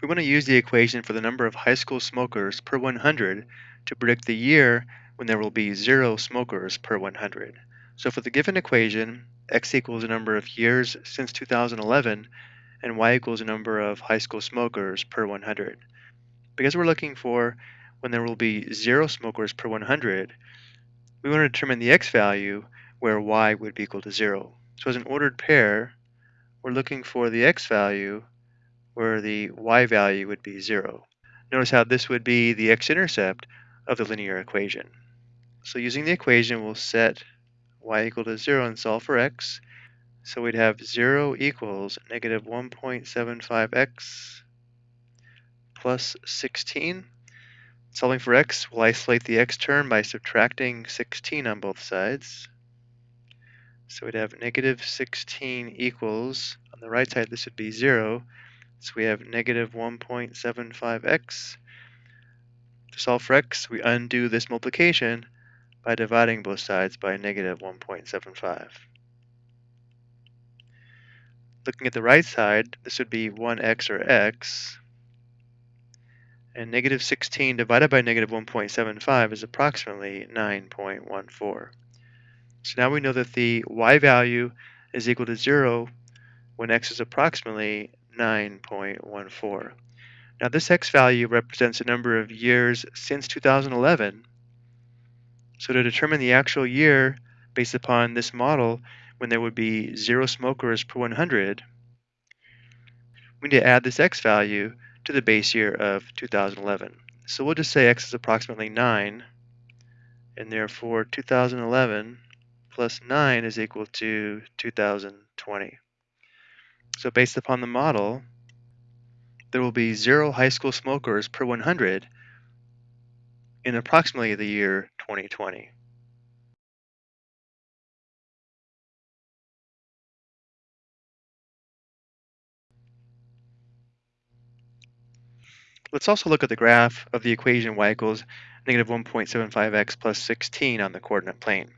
we want to use the equation for the number of high school smokers per 100 to predict the year when there will be zero smokers per 100. So for the given equation, x equals the number of years since 2011 and y equals the number of high school smokers per 100. Because we're looking for when there will be zero smokers per 100, we want to determine the x value where y would be equal to zero. So as an ordered pair, we're looking for the x value where the y value would be 0. Notice how this would be the x-intercept of the linear equation. So using the equation, we'll set y equal to 0 and solve for x. So we'd have 0 equals negative 1.75x plus 16. Solving for x, we'll isolate the x term by subtracting 16 on both sides. So we'd have negative 16 equals, on the right side this would be 0, so we have negative 1.75x. To solve for x, we undo this multiplication by dividing both sides by negative 1.75. Looking at the right side, this would be 1x or x. And negative 16 divided by negative 1.75 is approximately 9.14. So now we know that the y value is equal to 0 when x is approximately 9.14. Now this x value represents the number of years since 2011. So to determine the actual year based upon this model when there would be zero smokers per 100, we need to add this x value to the base year of 2011. So we'll just say x is approximately 9, and therefore 2011 plus 9 is equal to 2020. So based upon the model, there will be zero high school smokers per 100 in approximately the year 2020. Let's also look at the graph of the equation y equals negative 1.75x plus 16 on the coordinate plane.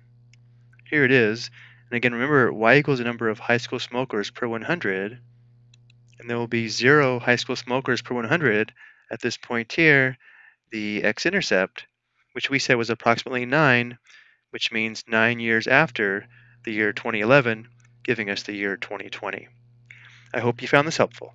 Here it is, and again, remember, y equals the number of high school smokers per 100, and there will be zero high school smokers per 100 at this point here, the x-intercept, which we said was approximately 9, which means 9 years after the year 2011, giving us the year 2020. I hope you found this helpful.